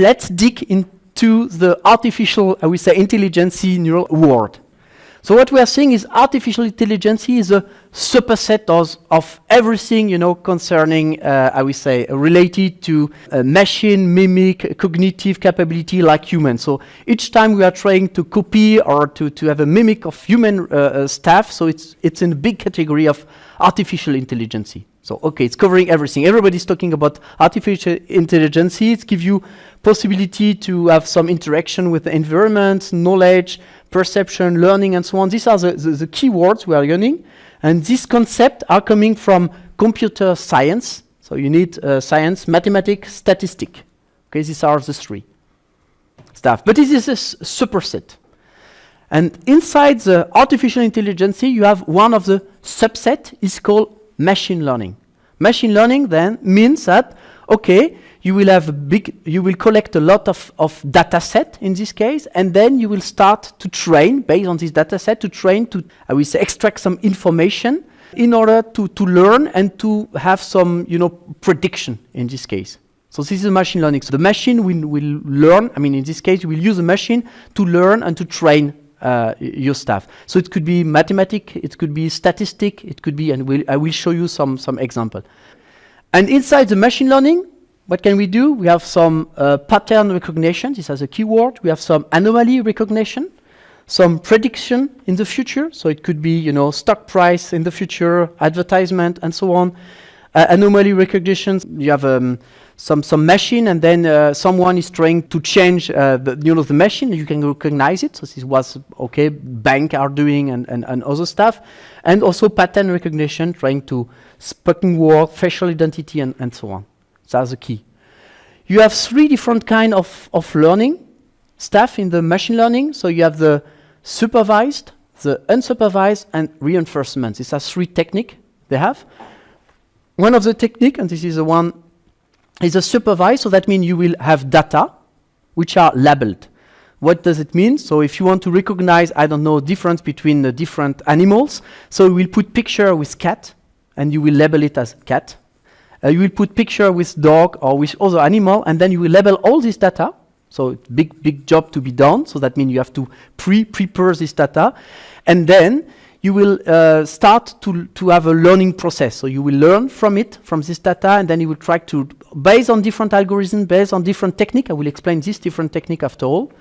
let's dig into the artificial, I would say, intelligence neural world. So what we are seeing is artificial intelligence is a superset of, of everything, you know, concerning, uh, I would say, related to uh, machine, mimic, cognitive capability like human. So each time we are trying to copy or to, to have a mimic of human uh, uh stuff, so it's, it's in a big category of artificial intelligence. So, okay, it's covering everything. Everybody's talking about artificial intelligence. It gives you possibility to have some interaction with the environment, knowledge, perception, learning, and so on. These are the, the, the keywords we are learning. And these concepts are coming from computer science. So you need uh, science, mathematics, statistic. Okay, these are the three stuff. But this is a superset. And inside the artificial intelligence, you have one of the subset is called machine learning. Machine learning then means that, okay, you will have a big, you will collect a lot of, of data set in this case, and then you will start to train based on this data set to train to, I will say, extract some information in order to, to learn and to have some, you know, prediction in this case. So this is machine learning. So the machine will, will learn, I mean, in this case, you will use a machine to learn and to train uh, your stuff. So it could be mathematic, it could be statistic, it could be, and we'll, I will show you some, some example. And inside the machine learning, what can we do? We have some uh, pattern recognition, this has a keyword. We have some anomaly recognition, some prediction in the future. So it could be, you know, stock price in the future, advertisement, and so on. Uh, anomaly recognition, you have um, some, some machine and then uh, someone is trying to change uh, the, you know, the machine, you can recognize it. So this was, okay, bank are doing and, and, and other stuff. And also pattern recognition, trying to spoken word, facial identity, and, and so on. That's the key. You have three different kind of, of learning stuff in the machine learning. So you have the supervised, the unsupervised, and reinforcement. These are three technique they have. One of the technique, and this is the one is a supervised, so that means you will have data which are labeled. What does it mean? So if you want to recognize, I don't know, difference between the different animals, so we'll put picture with cat, and you will label it as cat. Uh, you will put picture with dog or with other animal, and then you will label all this data. So it's big, big job to be done. So that means you have to pre-prepare this data. And then you will uh, start to, to have a learning process. So you will learn from it, from this data, and then you will try to, based on different algorithms, based on different technique, I will explain this different technique after all.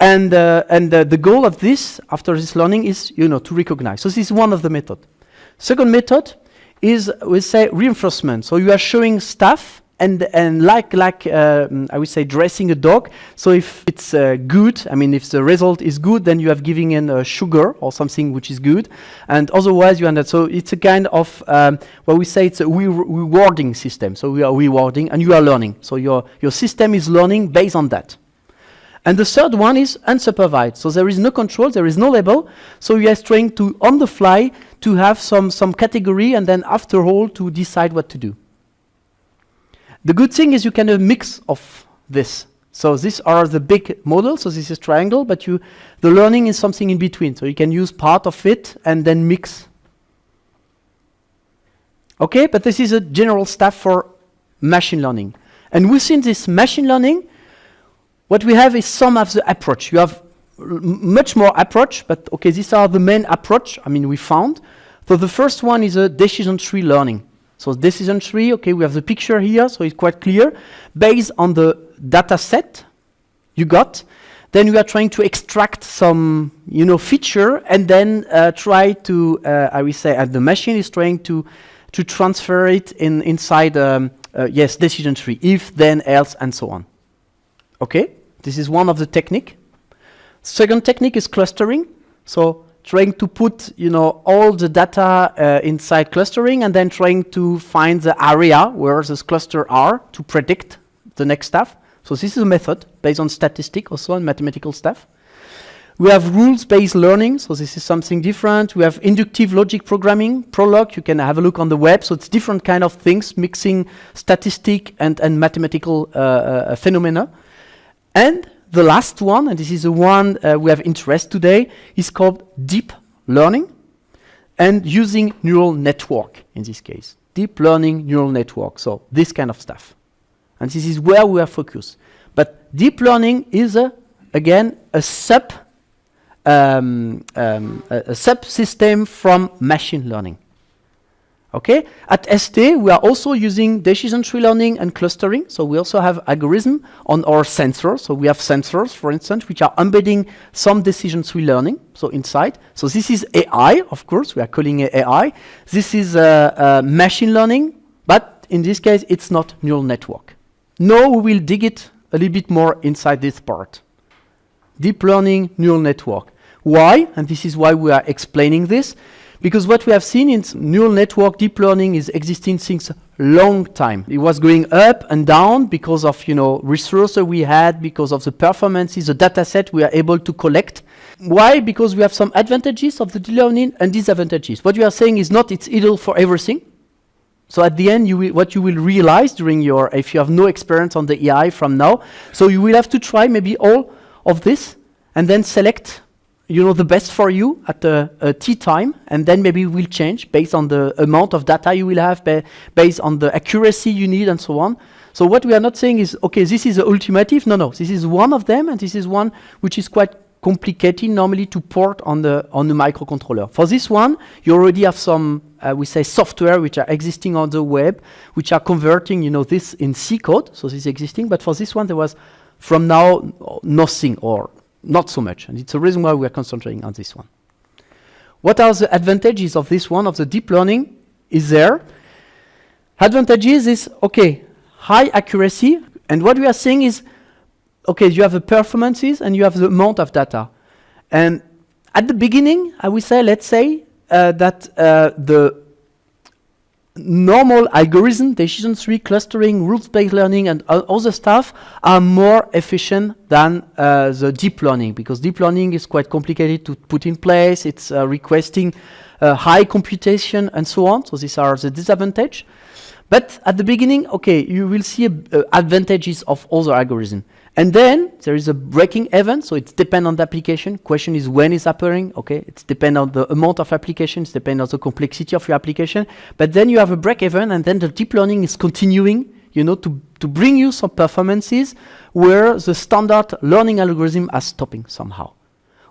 And, uh, and uh, the goal of this, after this learning, is you know, to recognize. So this is one of the method. Second method is, we say, reinforcement. So you are showing stuff, and and like like uh, I would say dressing a dog. So if it's uh, good, I mean if the result is good, then you have giving in uh, sugar or something which is good, and otherwise you end up. So it's a kind of um, what we say it's a re rewarding system. So we are rewarding and you are learning. So your your system is learning based on that. And the third one is unsupervised. So there is no control, there is no label. So you are trying to on the fly to have some some category and then after all to decide what to do. The good thing is you can have mix of this. So these are the big models, so this is triangle, but you, the learning is something in between. So you can use part of it and then mix. Okay, but this is a general stuff for machine learning. And within this machine learning, what we have is some of the approach. You have much more approach, but okay, these are the main approach, I mean, we found. So the first one is a decision tree learning. So decision tree, okay, we have the picture here, so it's quite clear. Based on the data set you got, then we are trying to extract some, you know, feature and then uh, try to, uh, I will say, and the machine is trying to, to transfer it in inside, um, uh, yes, decision tree, if, then, else, and so on. Okay, this is one of the technique. Second technique is clustering. So trying to put you know all the data uh, inside clustering and then trying to find the area where those clusters are to predict the next stuff. So this is a method based on statistic also and mathematical stuff. We have rules-based learning, so this is something different. We have inductive logic programming, Prolog, you can have a look on the web, so it's different kind of things, mixing statistic and, and mathematical uh, uh, phenomena. And the last one, and this is the one uh, we have interest today, is called deep learning and using neural network in this case. Deep learning neural network, so this kind of stuff. And this is where we are focused. But deep learning is, a, again, a sub um, um, a, a subsystem from machine learning. Okay, at ST we are also using decision tree learning and clustering. So we also have algorithm on our sensors. So we have sensors, for instance, which are embedding some decision tree learning. So inside. So this is AI, of course. We are calling it AI. This is uh, uh, machine learning, but in this case, it's not neural network. Now we will dig it a little bit more inside this part. Deep learning neural network. Why? And this is why we are explaining this. Because what we have seen in neural network deep learning is existing since long time. It was going up and down because of you know resources we had, because of the performances, the data set we are able to collect. Why? Because we have some advantages of the deep learning and disadvantages. What you are saying is not it's ideal for everything. So at the end, you will, what you will realize during your, if you have no experience on the AI from now, so you will have to try maybe all of this and then select you know the best for you at the uh, tea time and then maybe we'll change based on the amount of data you will have ba based on the accuracy you need and so on. So what we are not saying is okay this is the ultimative. No no. This is one of them and this is one which is quite complicated normally to port on the on the microcontroller. For this one you already have some uh, we say software which are existing on the web which are converting you know this in c code. So this is existing. But for this one there was from now nothing or not so much. And it's the reason why we are concentrating on this one. What are the advantages of this one, of the deep learning? Is there. Advantages is, okay, high accuracy. And what we are saying is, okay, you have the performances and you have the amount of data. And at the beginning, I would say, let's say uh, that uh, the normal algorithm, decision tree clustering, rules-based learning, and other stuff are more efficient than uh, the deep learning because deep learning is quite complicated to put in place. It's uh, requesting uh, high computation and so on. So these are the disadvantage. But at the beginning, okay, you will see uh, advantages of other algorithms. And then there is a breaking event, so it depends on the application. Question is when is it's happening, okay? It depends on the amount of applications, depends on the complexity of your application. But then you have a break event, and then the deep learning is continuing, you know, to, to bring you some performances where the standard learning algorithm are stopping somehow.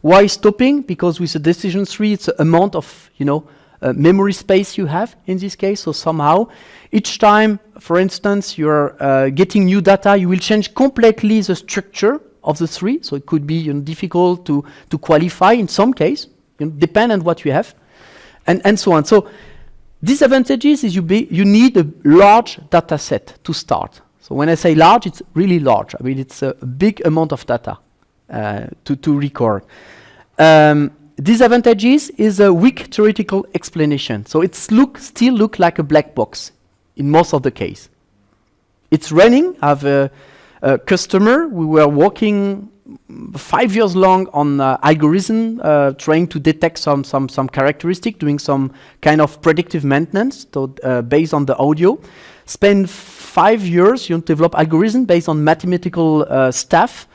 Why stopping? Because with the decision tree, it's the amount of, you know, uh, memory space you have in this case. So somehow, each time, for instance, you're uh, getting new data, you will change completely the structure of the tree. So it could be you know, difficult to, to qualify in some case, you know, depend on what you have, and, and so on. So disadvantages is you, be, you need a large data set to start. So when I say large, it's really large. I mean, it's a, big amount of data uh, to, to record. Um, disadvantages is a weak theoretical explanation. So it look still look like a black box in most of the case. It's running. I have a, a customer. We were working five years long on uh, algorithm, uh, trying to detect some some some characteristic, doing some kind of predictive maintenance to, uh, based on the audio. Spend five years, you develop algorithm based on mathematical uh, stuff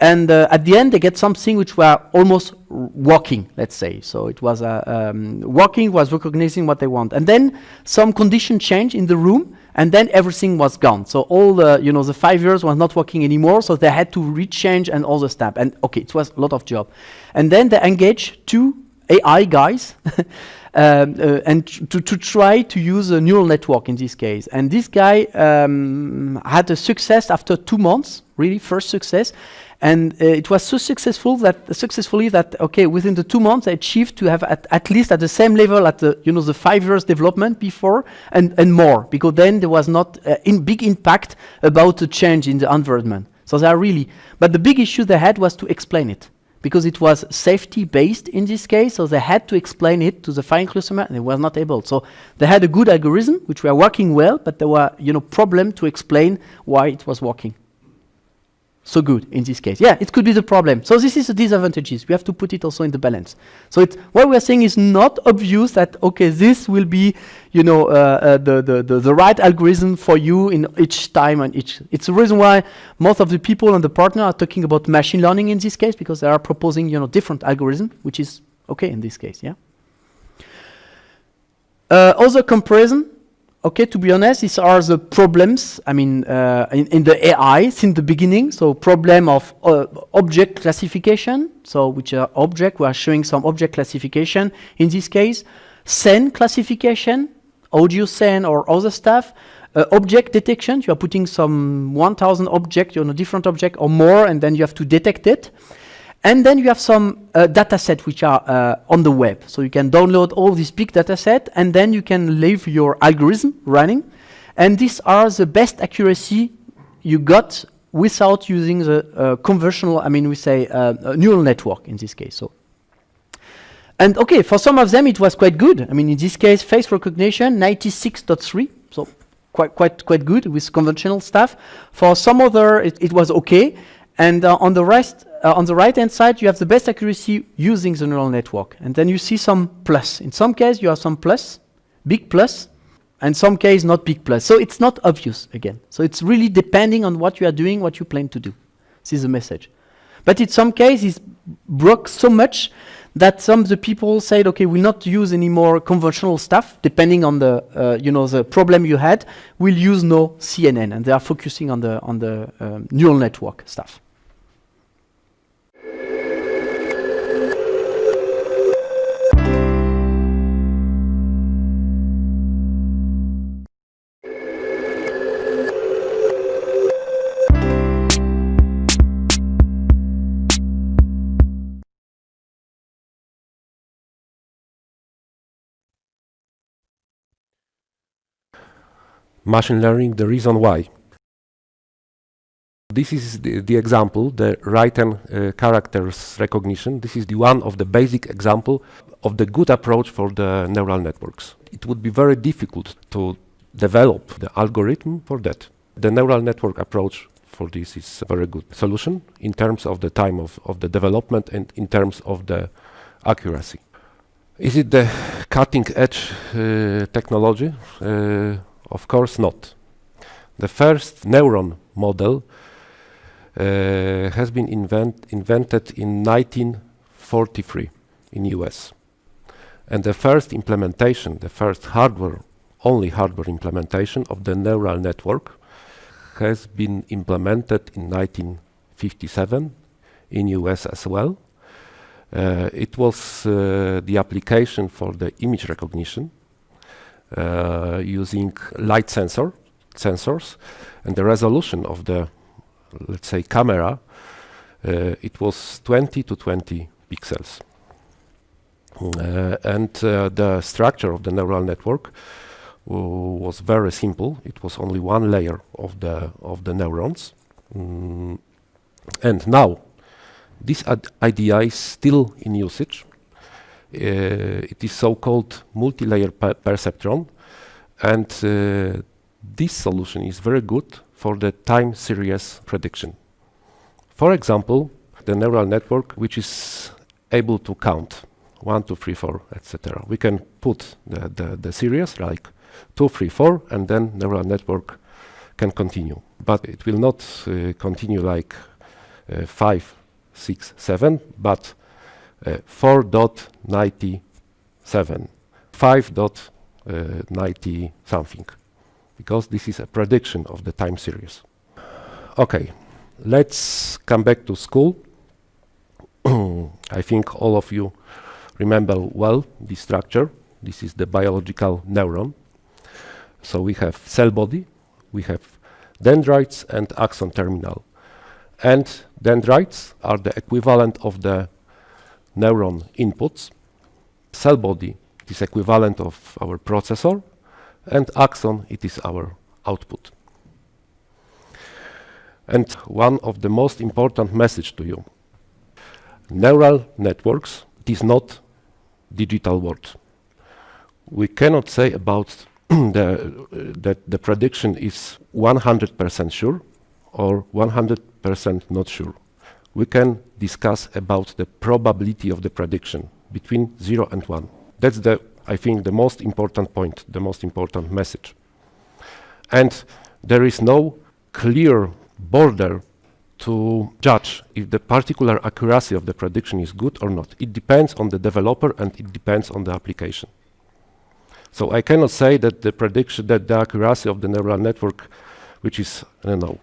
and uh, at the end, they get something which were almost working, let's say. So it was uh, um, working, was recognizing what they want. And then some condition change in the room, and then everything was gone. So all the, you know, the five years was not working anymore, so they had to rechange and all the stuff. And okay, it was a lot of job. And then they engaged two AI guys um, uh, and to, to try to use a neural network in this case. And this guy um, had a success after two months, really first success. And uh, it was so successful that successfully that okay, within the two months, I achieved to have at, at least at the same level at the you know the five years development before and and more because then there was not uh, in big impact about the change in the environment. So they are really, but the big issue they had was to explain it because it was safety based in this case, so they had to explain it to the final customer and they were not able. So they had a good algorithm which were working well, but there were you know problem to explain why it was working so good in this case. Yeah, it could be the problem. So this is the disadvantages. We have to put it also in the balance. So it, what we are saying is not obvious that, okay, this will be, you know, uh, uh, the, the, the, the, right algorithm for you in each time and each. It's the reason why most of the people and the partner are talking about machine learning in this case because they are proposing, you know, different algorithm, which is okay in this case, yeah. Uh, other comparison, okay, to be honest, these are the problems, I mean, uh, in, in, the AI since the beginning. So problem of uh, object classification, so which are object, we are showing some object classification. In this case, scene classification, audio scene or other stuff. Uh, object detection, you are putting some 1000 object, you know, different object or more, and then you have to detect it. And then you have some uh, data set which are uh, on the web. So you can download all this big data set and then you can leave your algorithm running. And these are the best accuracy you got without using the uh, conventional, I mean, we say uh, neural network in this case. So, And okay, for some of them it was quite good. I mean, in this case, face recognition, 96.3, so quite, quite, quite good with conventional stuff. For some other, it, it was okay. And uh, on the rest, uh, on the right-hand side, you have the best accuracy using the neural network. And then you see some plus. In some case, you have some plus, big plus, and some case not big plus. So it's not obvious again. So it's really depending on what you are doing, what you plan to do. This is the message. But in some cases, broke so much that some of the people said, okay, we'll not use any more conventional stuff, depending on the, uh, you know, the problem you had. We'll use no CNN, and they are focusing on the, on the um, neural network stuff. Machine learning, the reason why. This is the, the example, the written uh, characters recognition. This is the one of the basic example of the good approach for the neural networks. It would be very difficult to develop the algorithm for that. The neural network approach for this is a very good solution in terms of the time of, of the development and in terms of the accuracy. Is it the cutting edge uh, technology? Uh, of course not. The first neuron model uh, has been invent invented in 1943 in US. And the first implementation, the first hardware, only hardware implementation of the neural network has been implemented in 1957 in US as well. Uh, it was uh, the application for the image recognition using light sensor sensors and the resolution of the let's say camera uh, it was 20 to 20 pixels. Uh, and uh, the structure of the neural network was very simple. It was only one layer of the of the neurons. Mm. and now this idea is still in usage. uh, it is so-called multi-layer perceptron and uh, this solution is very good for the time series prediction. For example, the neural network which is able to count 1, 2, 3, 4, etc. We can put the, the, the series like 2, 3, 4 and then neural network can continue. But it will not uh, continue like uh, 5, 6, 7, but uh, Uh, 4.97, 5.90 uh, something, because this is a prediction of the time series. Okay, let's come back to school. I think all of you remember well the structure. This is the biological neuron. So we have cell body, we have dendrites and axon terminal. And dendrites are the equivalent of the neuron inputs, cell body is equivalent of our processor, and axon it is our output. And one of the most important message to you, neural networks is not digital world. We cannot say about the, uh, that the prediction is 100% sure or 100% not sure we can discuss about the probability of the prediction between 0 and 1. That's the, I think, the most important point, the most important message. And there is no clear border to judge if the particular accuracy of the prediction is good or not. It depends on the developer and it depends on the application. So I cannot say that the prediction, that the accuracy of the neural network, which is, I don't know,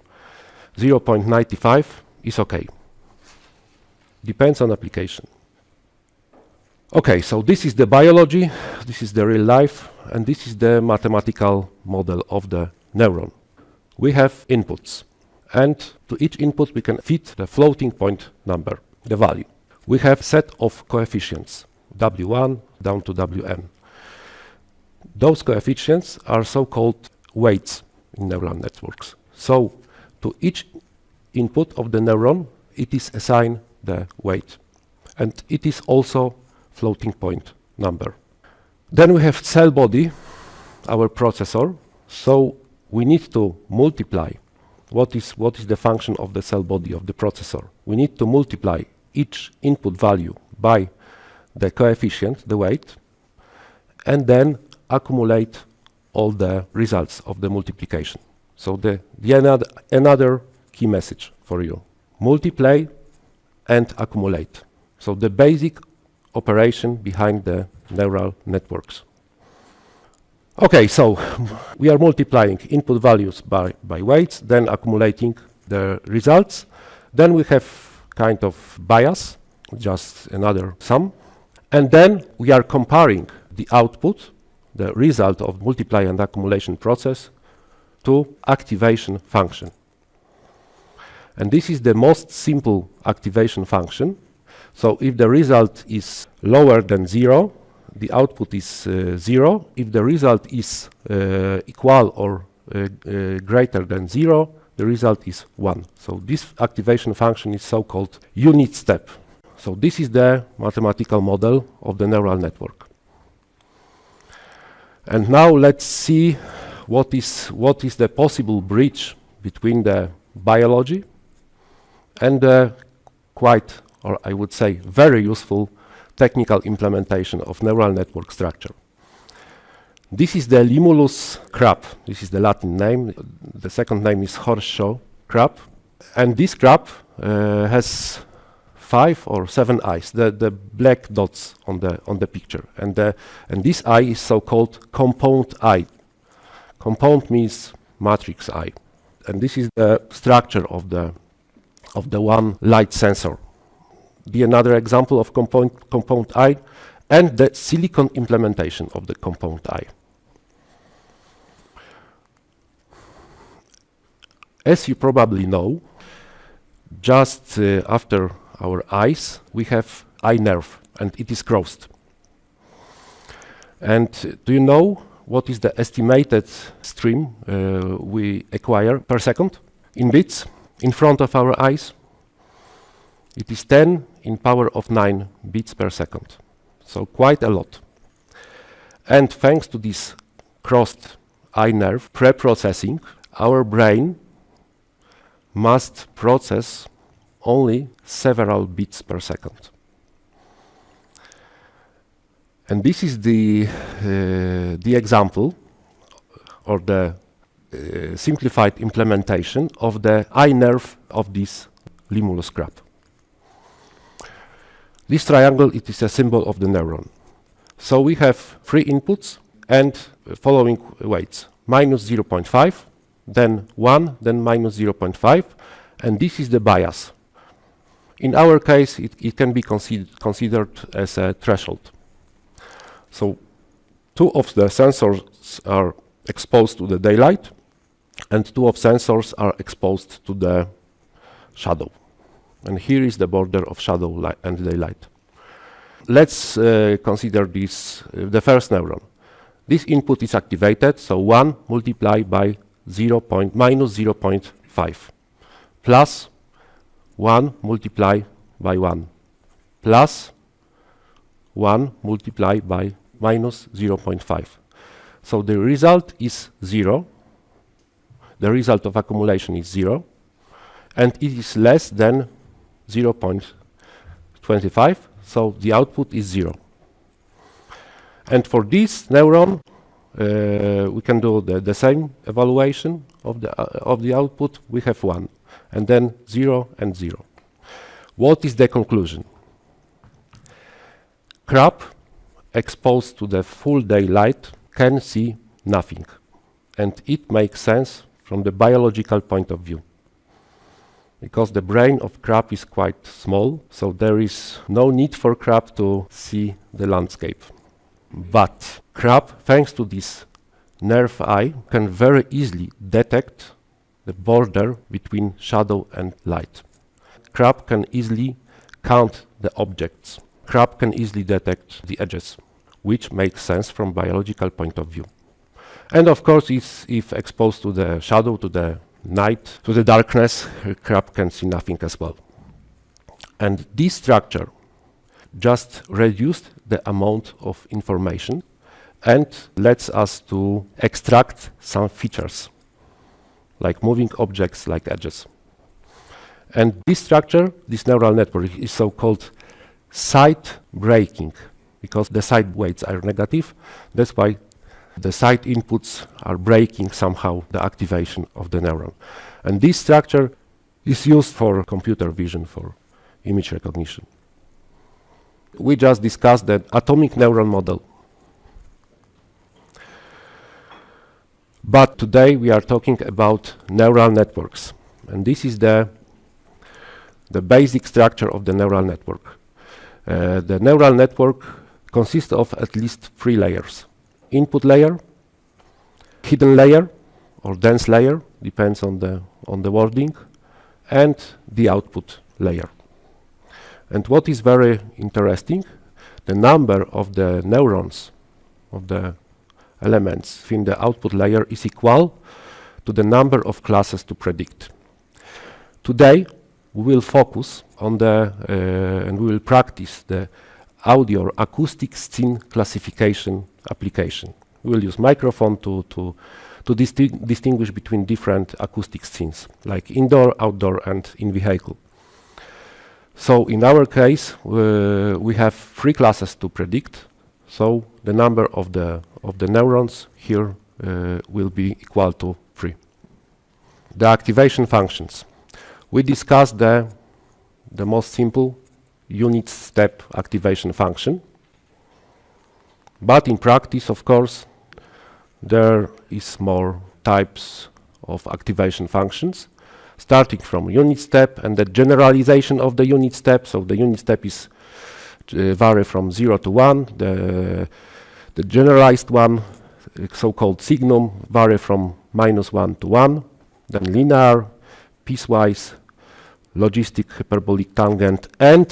0.95 is okay. Depends on application. Okay, so this is the biology, this is the real life, and this is the mathematical model of the neuron. We have inputs, and to each input we can fit the floating point number, the value. We have set of coefficients, w1 down to wn. Those coefficients are so-called weights in neural networks. So to each input of the neuron, it is assigned the weight. And it is also floating point number. Then we have cell body, our processor. So we need to multiply what is, what is the function of the cell body of the processor. We need to multiply each input value by the coefficient, the weight, and then accumulate all the results of the multiplication. So the, the another, another key message for you. Multiply and accumulate. So the basic operation behind the neural networks. Okay, so we are multiplying input values by, by weights, then accumulating the results. Then we have kind of bias, just another sum. And then we are comparing the output, the result of multiply and accumulation process, to activation function. And this is the most simple activation function. So if the result is lower than zero, the output is uh, zero. If the result is uh, equal or uh, uh greater than zero, the result is one. So this activation function is so-called unit step. So this is the mathematical model of the neural network. And now let's see what is, what is the possible bridge between the biology and the quite, or I would say, very useful technical implementation of neural network structure. This is the Limulus crab. This is the Latin name. The second name is horseshoe crab. And this crab uh, has five or seven eyes, the, the black dots on the, on the picture. And, the, and this eye is so-called compound eye. Compound means matrix eye. And this is the structure of the, of the one light sensor. Be another example of compound, compound eye and the silicon implementation of the compound eye. As you probably know, just uh, after our eyes, we have eye nerve, and it is crossed. And uh, do you know what is the estimated stream uh, we acquire per second in bits in front of our eyes? It is 10 in power of 9 bits per second, so quite a lot. And thanks to this crossed eye nerve pre-processing, our brain must process only several bits per second. And this is the, uh, the example or the simplified implementation of the eye nerve of this limulus crab. This triangle, it is a symbol of the neuron. So we have three inputs and uh, following weights, minus 0.5, then 1, then minus 0.5, and this is the bias. In our case, it, it can be consider considered as a threshold. So two of the sensors are exposed to the daylight, and two of sensors are exposed to the shadow. And here is the border of shadow and daylight. Let's uh, consider this, uh, the first neuron. This input is activated, so 1 multiplied by 0 point minus 0.5 plus 1 multiplied by 1 plus 1 multiplied by minus 0.5. So the result is 0. The result of accumulation is 0. And it is less than 0.25, so the output is 0. And for this neuron, uh, we can do the, the same evaluation of the, uh, of the output. We have 1, and then 0 and 0. What is the conclusion? Crab exposed to the full daylight can see nothing. And it makes sense from the biological point of view. Because the brain of crab is quite small, so there is no need for crab to see the landscape. But crab, thanks to this nerve eye, can very easily detect the border between shadow and light. Crab can easily count the objects. Crab can easily detect the edges, which makes sense from biological point of view. And of course, if exposed to the shadow, to the night, to the darkness, crab can see nothing as well. And this structure just reduced the amount of information and lets us to extract some features, like moving objects, like edges. And this structure, this neural network, is so-called side breaking, because the side weights are negative. That's why the side inputs are breaking somehow the activation of the neuron. And this structure is used for computer vision, for image recognition. We just discussed the atomic neuron model. But today we are talking about neural networks. And this is the, the basic structure of the neural network. Uh, the neural network consists of at least three layers input layer, hidden layer, or dense layer, depends on the, on the wording, and the output layer. And what is very interesting, the number of the neurons of the elements in the output layer is equal to the number of classes to predict. Today, we will focus on the, uh, and we will practice the audio acoustic scene classification application. We will use microphone to, to, to disti distinguish between different acoustic scenes, like indoor, outdoor, and in vehicle. So in our case, uh, we have three classes to predict. So the number of the, of the neurons here uh, will be equal to 3. The activation functions. We discussed the, the most simple unit step activation function. But in practice, of course, there is more types of activation functions, starting from unit step and the generalization of the unit step. So the unit step is uh, vary from 0 to 1. The, the generalized one, uh, so-called signum, vary from minus 1 to 1. Then linear, piecewise, logistic hyperbolic tangent, and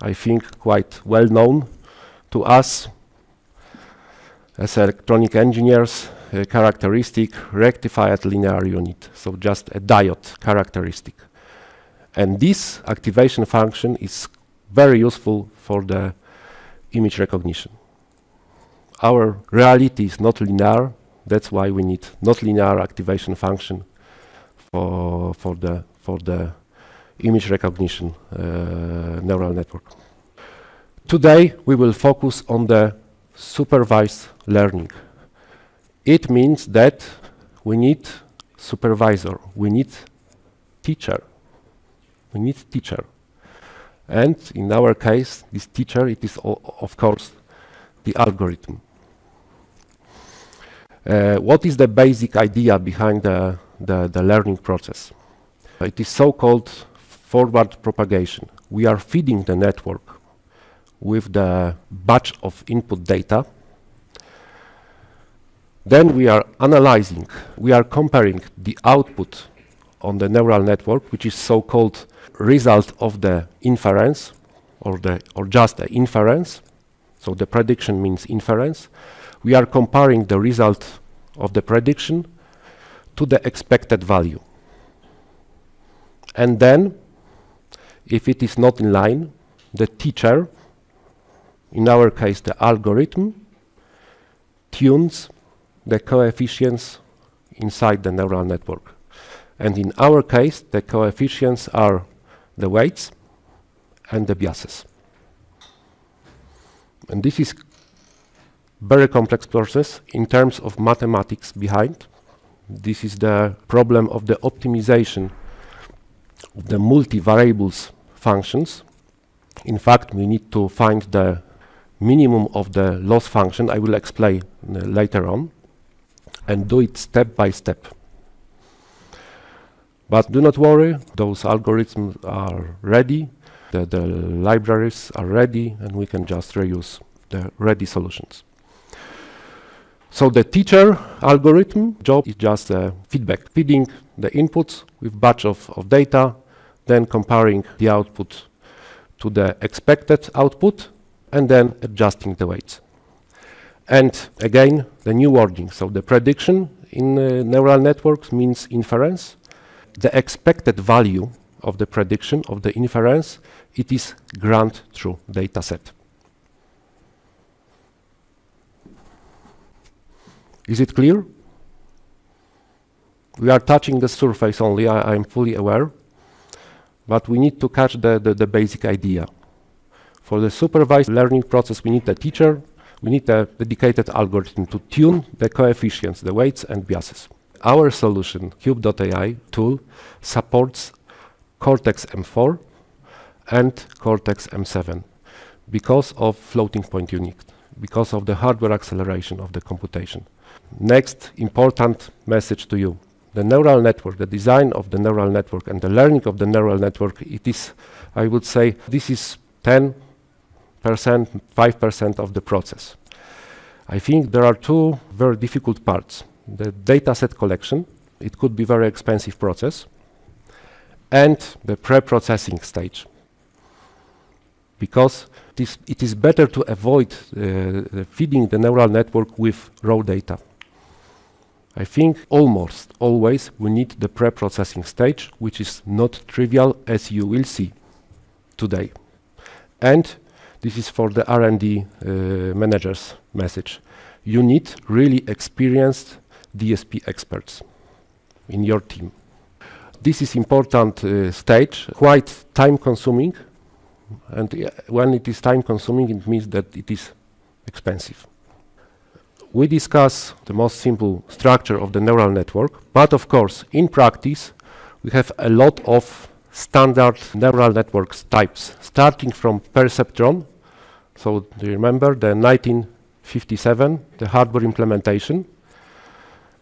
I think quite well known to us as electronic engineers uh, characteristic rectified linear unit, so just a diode characteristic. And this activation function is very useful for the image recognition. Our reality is not linear, that's why we need not linear activation function for, for, the, for the image recognition uh, neural network. Today we will focus on the supervised learning. It means that we need supervisor, we need teacher, we need teacher. And in our case, this teacher, it is of course the algorithm. Uh, what is the basic idea behind the, the, the learning process? It is so-called forward propagation. We are feeding the network with the batch of input data. Then we are analyzing, we are comparing the output on the neural network, which is so-called result of the inference, or, the, or just the inference. So the prediction means inference. We are comparing the result of the prediction to the expected value. And then, if it is not in line, the teacher in our case the algorithm, tunes the coefficients inside the neural network. And in our case, the coefficients are the weights and the biases. And this is very complex process in terms of mathematics behind. This is the problem of the optimization of the multivariables functions. In fact, we need to find the minimum of the loss function, I will explain uh, later on, and do it step by step. But do not worry, those algorithms are ready, the, the libraries are ready, and we can just reuse the ready solutions. So the teacher algorithm job is just uh, feedback, feeding the inputs with batch of, of data, then comparing the output to the expected output, and then adjusting the weights. And again, the new wording. So the prediction in uh, neural networks means inference. The expected value of the prediction of the inference, it is ground truth data set. Is it clear? We are touching the surface only, I am fully aware, but we need to catch the, the, the basic idea. For the supervised learning process, we need a teacher, we need a dedicated algorithm to tune the coefficients, the weights and biases. Our solution, Cube.ai tool, supports Cortex M4 and Cortex M7 because of floating point unit, because of the hardware acceleration of the computation. Next important message to you. The neural network, the design of the neural network and the learning of the neural network, it is, I would say, this is 10 percent, 5% of the process. I think there are two very difficult parts. The dataset collection, it could be very expensive process, and the pre-processing stage. Because it is better to avoid uh, feeding the neural network with raw data. I think almost always we need the pre-processing stage, which is not trivial as you will see today. And this is for the R&D uh, managers message. You need really experienced DSP experts in your team. This is important uh, stage, quite time consuming. And uh, when it is time consuming, it means that it is expensive. We discuss the most simple structure of the neural network, but of course, in practice, we have a lot of standard neural networks types, starting from perceptron, so do you remember the 1957, the hardware implementation?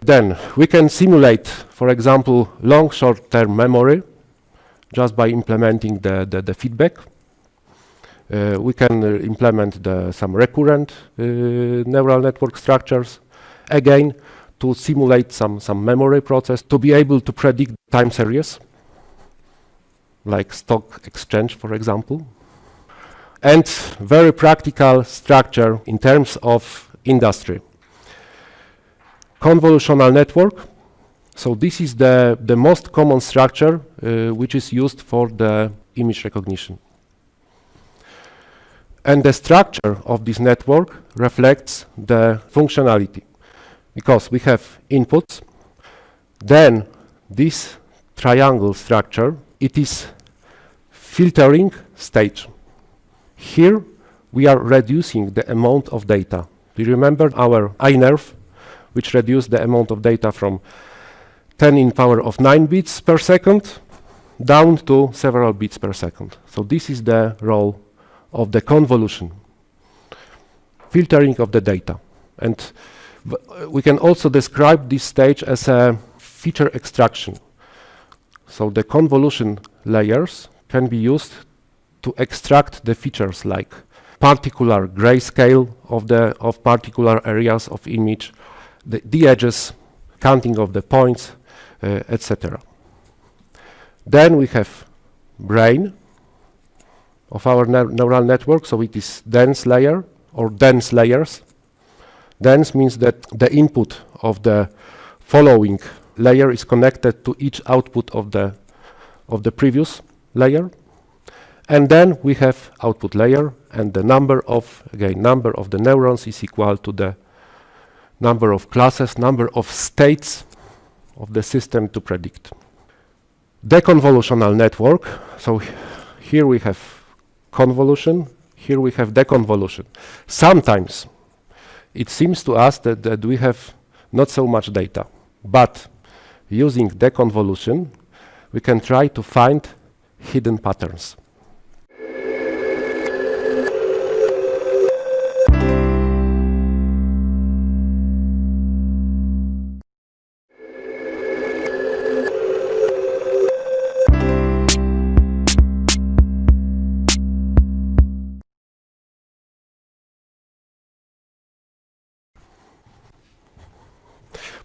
Then we can simulate, for example, long short-term memory just by implementing the, the, the feedback. Uh, we can uh, implement the, some recurrent uh, neural network structures, again, to simulate some, some memory process, to be able to predict time series, like stock exchange, for example and very practical structure in terms of industry. Convolutional network. So this is the, the most common structure uh, which is used for the image recognition. And the structure of this network reflects the functionality because we have inputs, then this triangle structure, it is filtering stage. Here we are reducing the amount of data. Do you remember our eye nerve, which reduced the amount of data from 10 in power of 9 bits per second down to several bits per second. So this is the role of the convolution, filtering of the data. And we can also describe this stage as a feature extraction. So the convolution layers can be used to extract the features like particular grayscale of the of particular areas of image, the, the edges, counting of the points, uh, etc. Then we have brain of our ne neural network, so it is dense layer or dense layers. Dense means that the input of the following layer is connected to each output of the of the previous layer. And then we have output layer and the number of, again, number of the neurons is equal to the number of classes, number of states of the system to predict. Deconvolutional network, so here we have convolution, here we have deconvolution. Sometimes it seems to us that, that we have not so much data, but using deconvolution, we can try to find hidden patterns.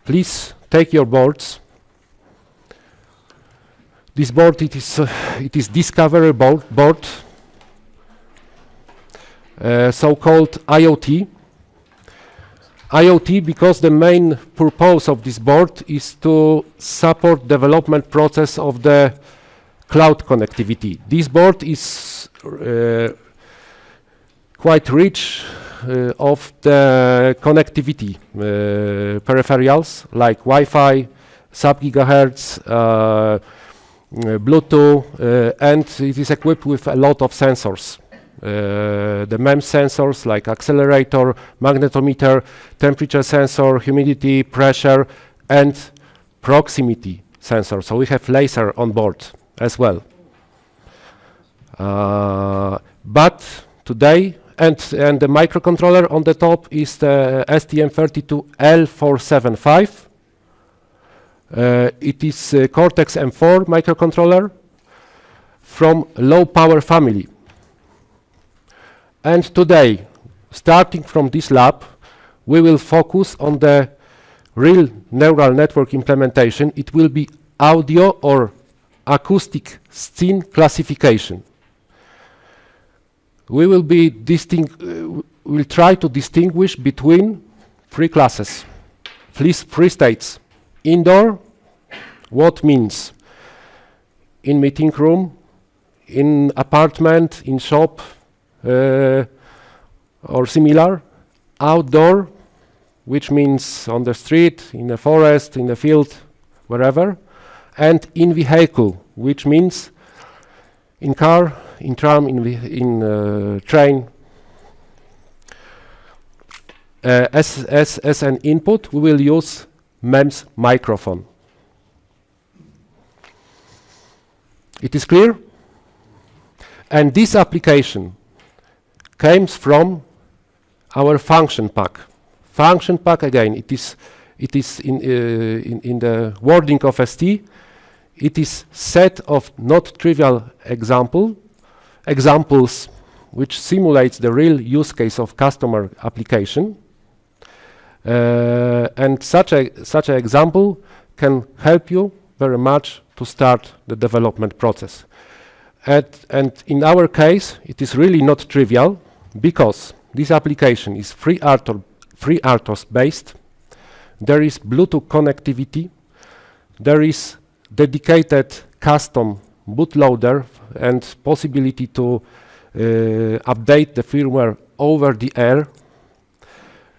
Please take your boards. This board, it is, uh, it is Discovery board, board uh, so-called IoT. IoT because the main purpose of this board is to support development process of the cloud connectivity. This board is uh, quite rich of the connectivity uh, peripherals like Wi-Fi, sub-gigahertz, uh, Bluetooth, uh, and it is equipped with a lot of sensors. Uh, the MEMS sensors like accelerometer, magnetometer, temperature sensor, humidity, pressure, and proximity sensor. So we have laser on board as well. Uh, but today, and, and the microcontroller on the top is the STM32L475. Uh, it is a Cortex M4 microcontroller from low power family. And today, starting from this lab, we will focus on the real neural network implementation. It will be audio or acoustic scene classification. We will be uh, we'll try to distinguish between three classes, three, three states. Indoor, what means in meeting room, in apartment, in shop, uh, or similar. Outdoor, which means on the street, in the forest, in the field, wherever. And in vehicle, which means in car, in tram, in, in uh, train. Uh, as, as, as an input, we will use MEMS microphone. It is clear? And this application comes from our function pack. Function pack again, it is it is in, uh, in, in the wording of ST, it is set of not trivial example examples which simulates the real use case of customer application. Uh, and such a such an example can help you very much to start the development process. At, and in our case, it is really not trivial because this application is free FreeRTOS based. There is Bluetooth connectivity. There is dedicated custom bootloader and possibility to uh, update the firmware over the air.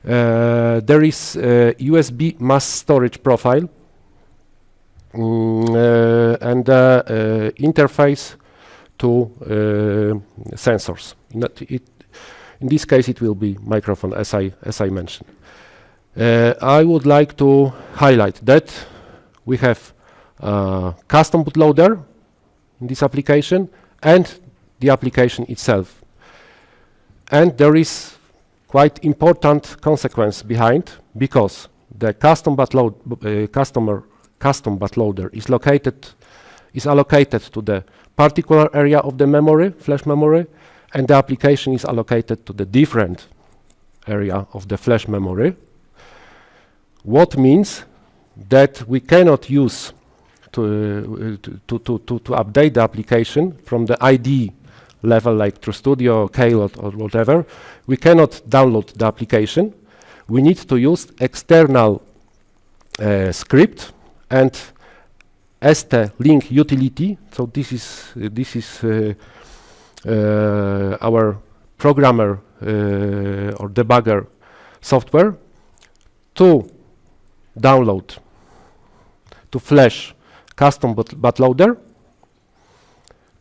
Uh, there is USB mass storage profile mm, uh, and interface to sensors. It in this case, it will be microphone, as I, as I mentioned. Uh, I would like to highlight that we have custom bootloader in this application and the application itself. And there is quite important consequence behind because the custom uh, customer custom bootloader is located is allocated to the particular area of the memory, flash memory, and the application is allocated to the different area of the flash memory. What means that we cannot use to, uh, to, to, to, to, update the application from the ID level like RStudio, Klot or whatever. We cannot download the application. We need to use external uh, script and ST-Link utility. So this is, uh, this is uh, uh, our programmer uh, or debugger software to download to flash custom bootloader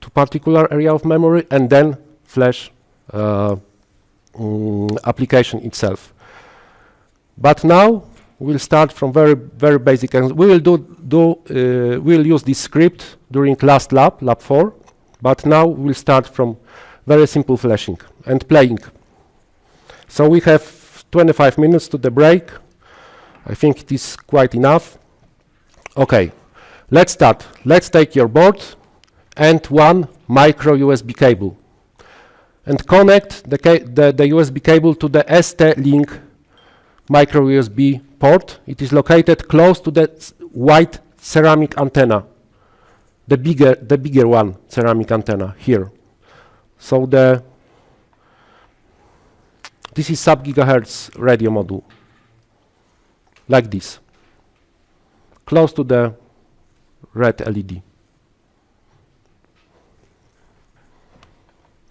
to particular area of memory and then flash uh, mm, application itself. But now we'll start from very very basic and we will do do uh, we'll use this script during last lab lab 4 but now we'll start from very simple flashing and playing. So we have 25 minutes to the break. I think it is quite enough. Okay, let's start. Let's take your board and one micro USB cable and connect the, the, the USB cable to the ST-Link micro USB port. It is located close to the white ceramic antenna, the bigger, the bigger one, ceramic antenna here. So the this is sub-gigahertz radio module, like this, close to the red LED.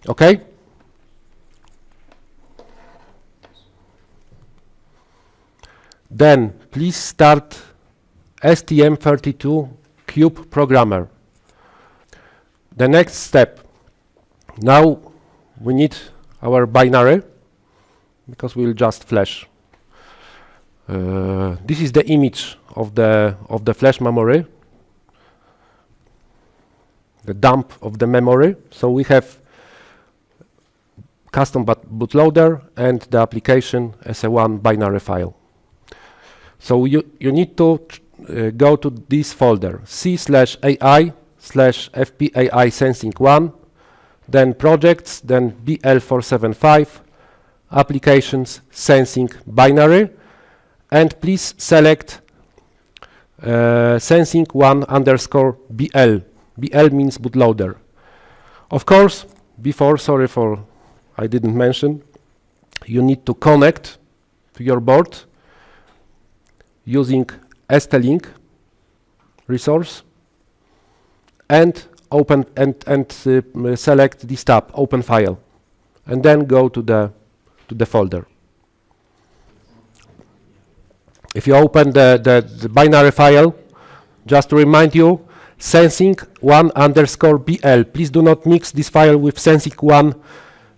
Okay? Then please start STM32 Cube Programmer. The next step. Now we need our binary because we'll just flash. Uh, this is the image of the of the flash memory, the dump of the memory. So we have custom bootloader and the application as a one binary file. So you, you need to uh, go to this folder, C slash AI slash FPAI sensing 1, then projects, then BL475, applications sensing binary, and please select uh, sensing 1 underscore BL. BL means bootloader. Of course, before, sorry for I didn't mention, you need to connect to your board using ST-Link resource and open and, and uh, select this tab, open file, and then go to the to the folder. If you open the, the, the binary file, just to remind you, sensing one underscore BL. Please do not mix this file with sensing one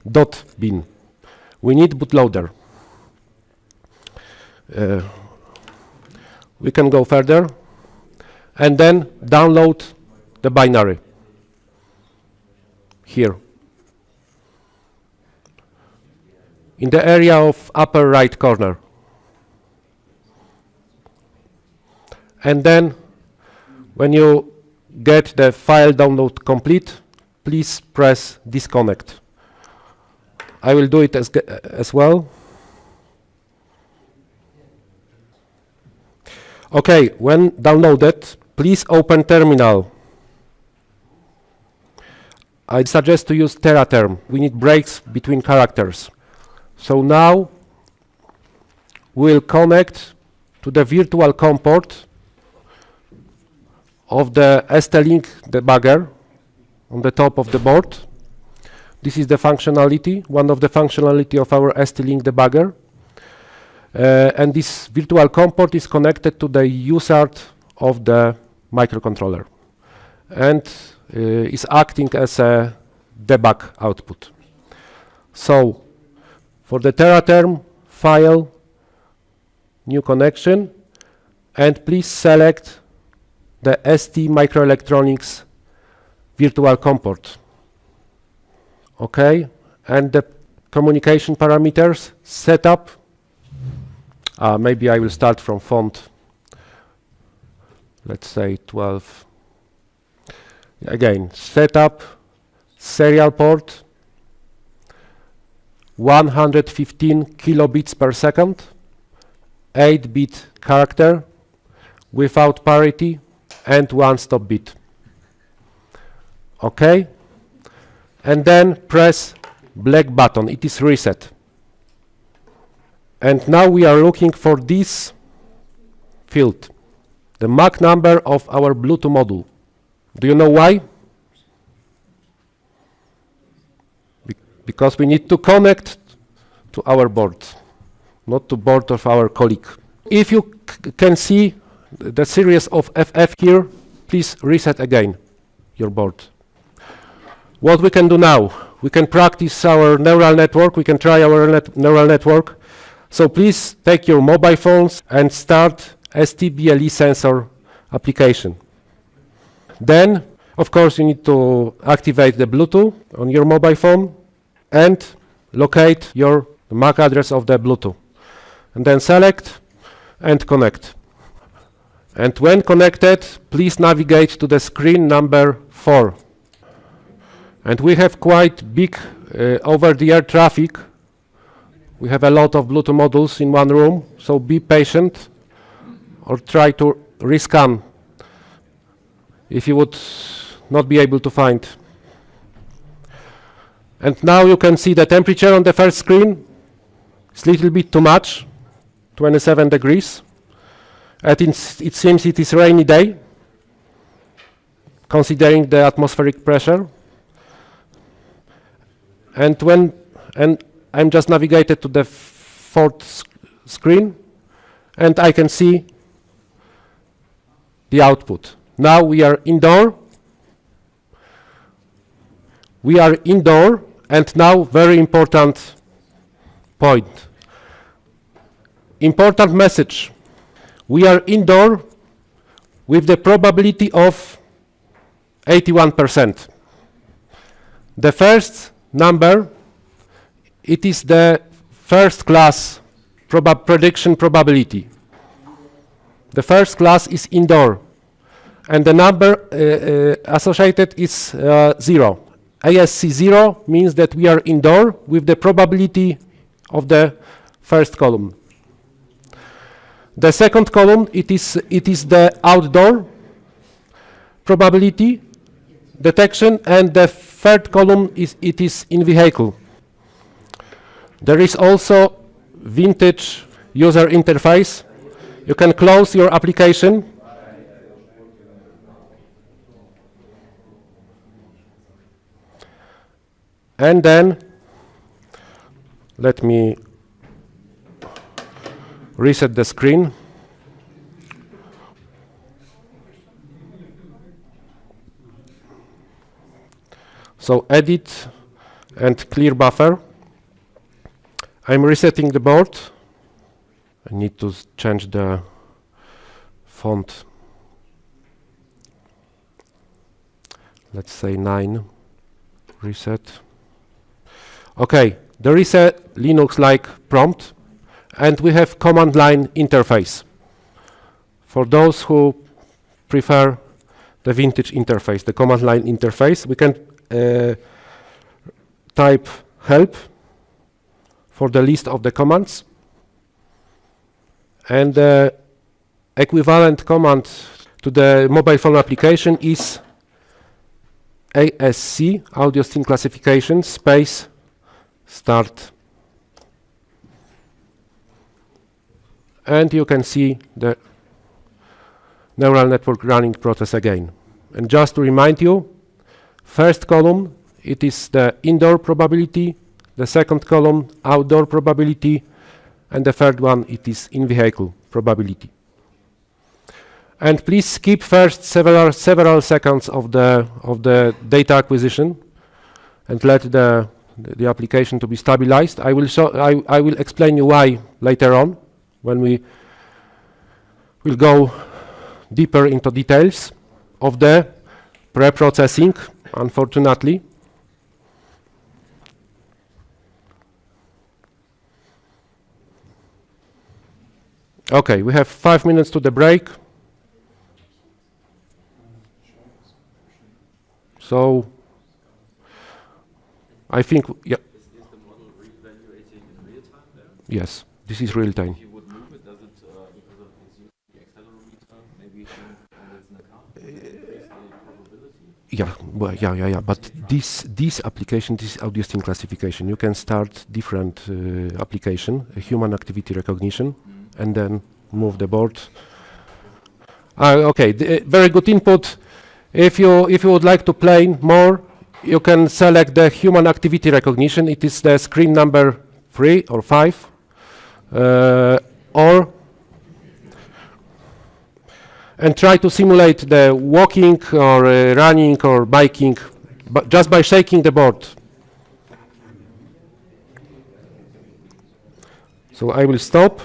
dot bin. We need bootloader. Uh, we can go further and then download the binary here. In the area of upper right corner. And then when you get the file download complete, please press disconnect. I will do it as, as well. Okay, when downloaded, please open terminal. I suggest to use Teraterm. We need breaks between characters. So now we'll connect to the virtual COM port of the ST-Link debugger on the top of the board. This is the functionality, one of the functionality of our ST-Link debugger. Uh, and this virtual COM port is connected to the USART of the microcontroller and uh, is acting as a debug output. So for the Teraterm file, new connection, and please select the ST microelectronics virtual COM port. Okay, and the communication parameters setup uh, maybe I will start from font. Let's say 12. Again, setup, serial port, 115 kilobits per second, 8-bit character without parity and one stop bit. Okay? And then press black button. It is reset. And now we are looking for this field, the MAC number of our Bluetooth module. Do you know why? Be because we need to connect to our board, not to board of our colleague. If you can see the series of FF here, please reset again your board. What we can do now, we can practice our neural network, we can try our net neural network so please take your mobile phones and start STBLE sensor application. Then, of course, you need to activate the Bluetooth on your mobile phone and locate your MAC address of the Bluetooth. And then select and connect. And when connected, please navigate to the screen number 4. And we have quite big uh, over-the-air traffic We have a lot of Bluetooth modules in one room, so be patient or try to rescan if you would not be able to find. And now you can see the temperature on the first screen. It's a little bit too much, 27 degrees. It seems it is rainy day, considering the atmospheric pressure. And when and I'm just navigated to the fourth sc screen, and I can see the output. Now we are indoor. We are indoor, and now very important point. Important message. We are indoor with the probability of 81%. The first number, it is the first class proba prediction probability. The first class is indoor, and the number uh, uh, associated is uh, zero. ASC zero means that we are indoor with the probability of the first column. The second column, it is, it is the outdoor probability detection, and the third column is it is in vehicle. There is also vintage user interface. You can close your application. And then let me reset the screen. So edit and clear buffer. I'm resetting the board. I need to change the font. Let's say 9. Reset. Okay, there is a Linux-like prompt and we have command line interface. For those who prefer the vintage interface, the command line interface, we can uh, type help for the list of the commands. And the equivalent command to the mobile phone application is ASC, audio stream classification, space, start and you can see the neural network running process again. And just to remind you, first column, it is the indoor probability, the second column, outdoor probability, and the third one, it is in-vehicle probability. And please skip first several several seconds of the of the data acquisition, and let the the, application to be stabilized. I will show I I will explain you why later on when we will go deeper into details of the pre-processing, unfortunately. Okay, we have five minutes to the break. So, I think, yeah. Is, is the model reevaluating in real time there? Yes, this is real time. If you would move it, does it, uh, because of its use the accelerometer, maybe think when it's in a car, does it increase the probability? Yeah, well, yeah, yeah, yeah. But this this application, this audio stream classification, you can start different uh, application, human activity recognition, and then move the board. Uh, okay, the, uh, very good input. If you if you would like to play more, you can select the human activity recognition. It is the screen number three or five, uh, or and try to simulate the walking or uh, running or biking, but just by shaking the board. So I will stop.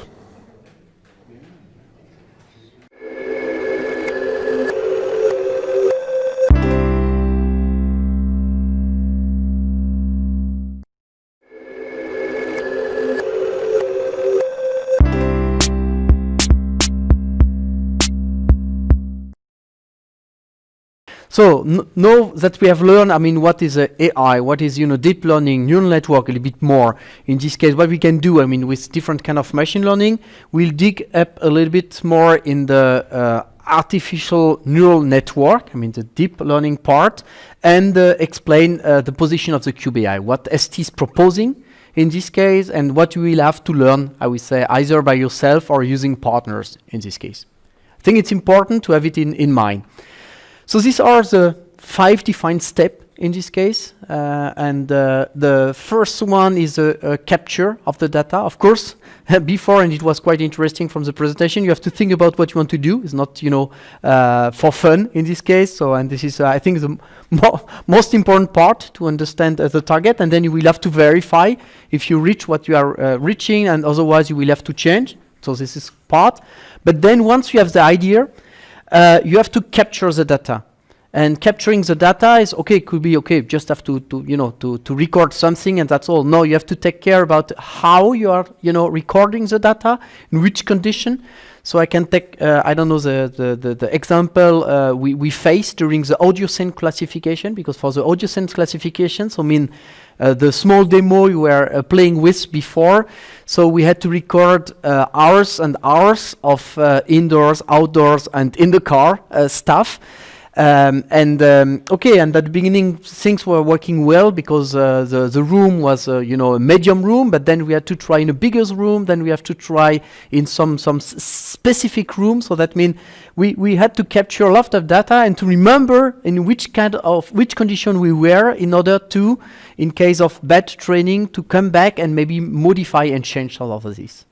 So now that we have learned, I mean, what is uh, AI, what is you know deep learning, neural network, a little bit more. In this case, what we can do, I mean, with different kind of machine learning, we'll dig up a little bit more in the uh, artificial neural network. I mean, the deep learning part, and uh, explain uh, the position of the Cube AI, what ST is proposing in this case, and what you will have to learn. I would say either by yourself or using partners in this case. I think it's important to have it in in mind. So these are the five defined steps in this case. Uh, and uh, the first one is a, a capture of the data. Of course, before, and it was quite interesting from the presentation, you have to think about what you want to do. It's not, you know, uh, for fun in this case. So, and this is, uh, I think, the mo most important part to understand the target. And then you will have to verify if you reach what you are uh, reaching, and otherwise you will have to change. So this is part. But then once you have the idea, uh, you have to capture the data. And capturing the data is okay, it could be okay, just have to, to you know, to, to record something and that's all. No, you have to take care about how you are, you know, recording the data, in which condition. So I can take, uh, I don't know, the, the, the, the example uh, we, we faced during the audio scene classification, because for the audio scene classification, so I mean, uh, the small demo you were uh, playing with before. So we had to record uh, hours and hours of uh, indoors, outdoors, and in the car stuff. Um, and um, okay, and at the beginning things were working well because uh, the the room was uh, you know a medium room, but then we had to try in a bigger room. Then we have to try in some some specific room. So that means we we had to capture a lot of data and to remember in which kind of which condition we were in order to, in case of bad training, to come back and maybe modify and change all of this.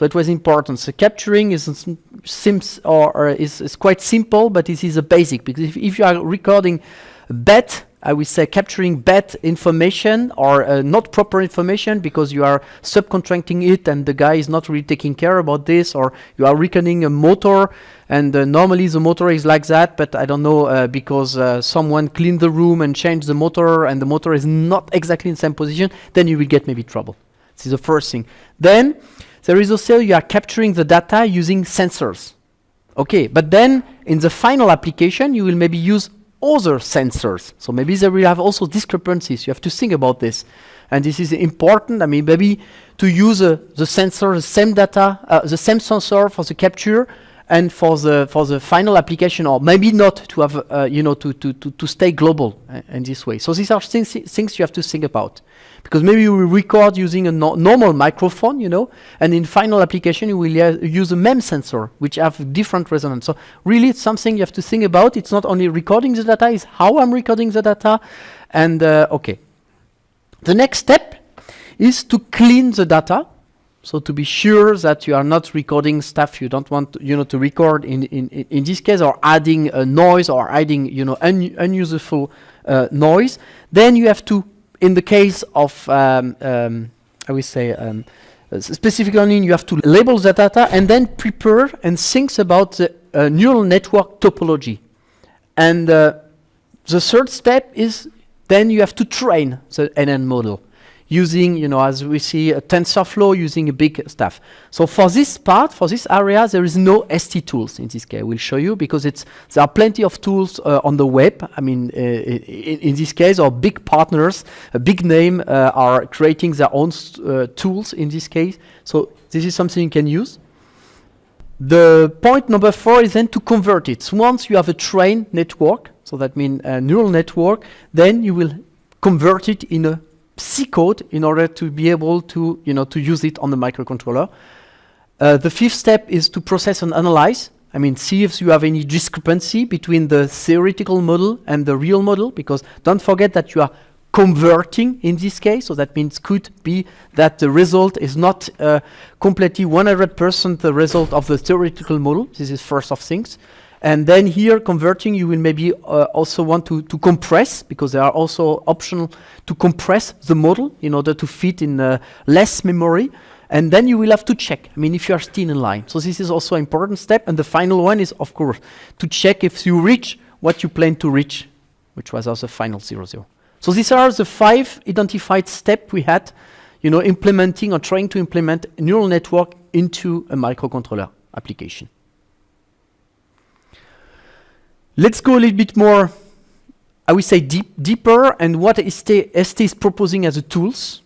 So it was important. So capturing is s- sims or, or is, is quite simple, but this is a basic because if, if you are recording bad, I would say capturing bad information or uh, not proper information because you are subcontracting it and the guy is not really taking care about this, or you are reckoning a motor and uh, normally the motor is like that, but I don't know uh, because uh, someone cleaned the room and changed the motor and the motor is not exactly in the same position, then you will get maybe trouble. This is the first thing. Then there is also you are capturing the data using sensors. Okay, but then in the final application, you will maybe use other sensors. So maybe there will have also discrepancies. You have to think about this. And this is important. I mean, maybe to use uh, the sensor, the same data, uh, the same sensor for the capture and for the for the final application, or maybe not to have, uh, you know, to, to, to, to stay global uh, in this way. So these are things, things you have to think about. Because maybe you will record using a no normal microphone, you know, and in final application you will uh, use a MEM sensor, which have different resonance. So really it's something you have to think about. It's not only recording the data, it's how I'm recording the data. And uh, okay. The next step is to clean the data. So to be sure that you are not recording stuff you don't want to, you know to record in in, in this case or adding a noise or adding you know un unuseful uh, noise then you have to in the case of um, um, I will say um, specific learning you have to label the data and then prepare and think about the uh, neural network topology. And uh, the third step is then you have to train the NN model using, you know, as we see, a TensorFlow using a big stuff. So for this part, for this area, there is no ST tools in this case. We'll show you because it's there are plenty of tools uh, on the web. I mean, uh, in, in this case, our big partners, a big name, uh, are creating their own uh, tools in this case. So this is something you can use. The point number four is then to convert it. Once you have a trained network, so that means a neural network, then you will convert it in a C code in order to be able to, you know, to use it on the microcontroller. Uh, the fifth step is to process and analyze. I mean, see if you have any discrepancy between the theoretical model and the real model, because don't forget that you are converting in this case, so that means could be that the result is not uh, completely 100% the result of the theoretical model. This is first of things. And then here converting, you will maybe uh, also want to, to compress, because there are also optional to compress the model in order to fit in uh, less memory. And then you will have to check, I mean, if you are still in line. So this is also an important step. And the final one is, of course, to check if you reach what you plan to reach, which was also final zero zero. So these are the five identified steps we had, you know, implementing or trying to implement neural network into a microcontroller application. Let's go a little bit more I would say deep, deeper and what ST, ST is proposing as a tools.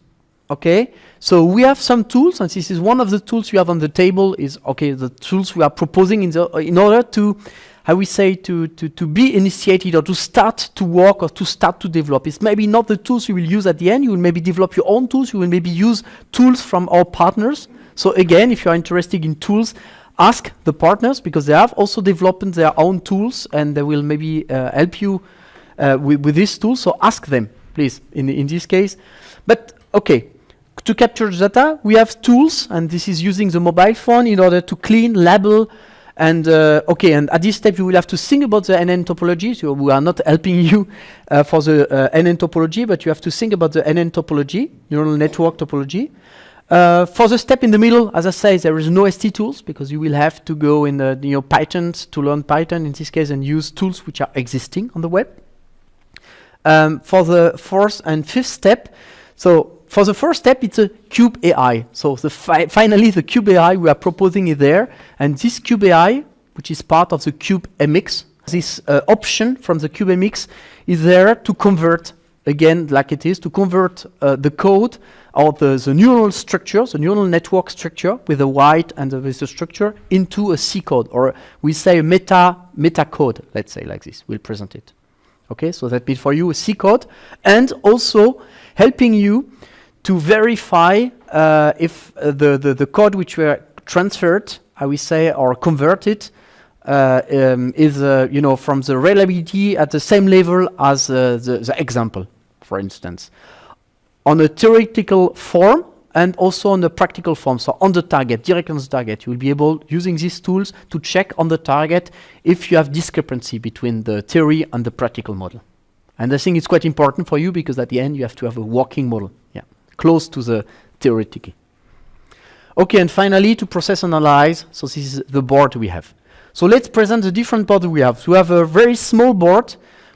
Okay, so we have some tools, and this is one of the tools you have on the table. Is okay, the tools we are proposing in the in order to, how we say, to to to be initiated or to start to work or to start to develop. It's maybe not the tools you will use at the end. You will maybe develop your own tools. You will maybe use tools from our partners. So again, if you are interested in tools, ask the partners because they have also developed their own tools and they will maybe uh, help you uh, with, with this tool. So ask them, please, in, in this case. But okay, to capture data, we have tools, and this is using the mobile phone in order to clean, label, and uh, okay, and at this step you will have to think about the NN topology. So we are not helping you uh, for the uh, NN topology, but you have to think about the NN topology, neural network topology. Uh, for the step in the middle, as I say, there is no ST tools because you will have to go in the you know Python to learn Python in this case and use tools which are existing on the web. Um, for the fourth and fifth step, so for the first step, it's a cube AI. So the fi finally, the cube AI we are proposing is there, and this cube AI, which is part of the cube MX, this uh, option from the cube MX is there to convert again, like it is, to convert uh, the code or the, the neural structure, the neural network structure with the white and the, with the structure into a C code, or we say a meta, meta code, let's say like this. We'll present it. Okay, so that means for you a C code, and also helping you to verify uh, if uh, the, the, the code which were transferred, I will say, or converted, uh, um, is, uh, you know, from the reliability at the same level as uh, the, the example, for instance on a theoretical form and also on the practical form. So on the target, direct on the target, you will be able, using these tools, to check on the target if you have discrepancy between the theory and the practical model. And I think it's quite important for you because at the end you have to have a working model, yeah, close to the theoretical. Okay, and finally to process and analyze, so this is the board we have. So let's present the different boards we have. So we have a very small board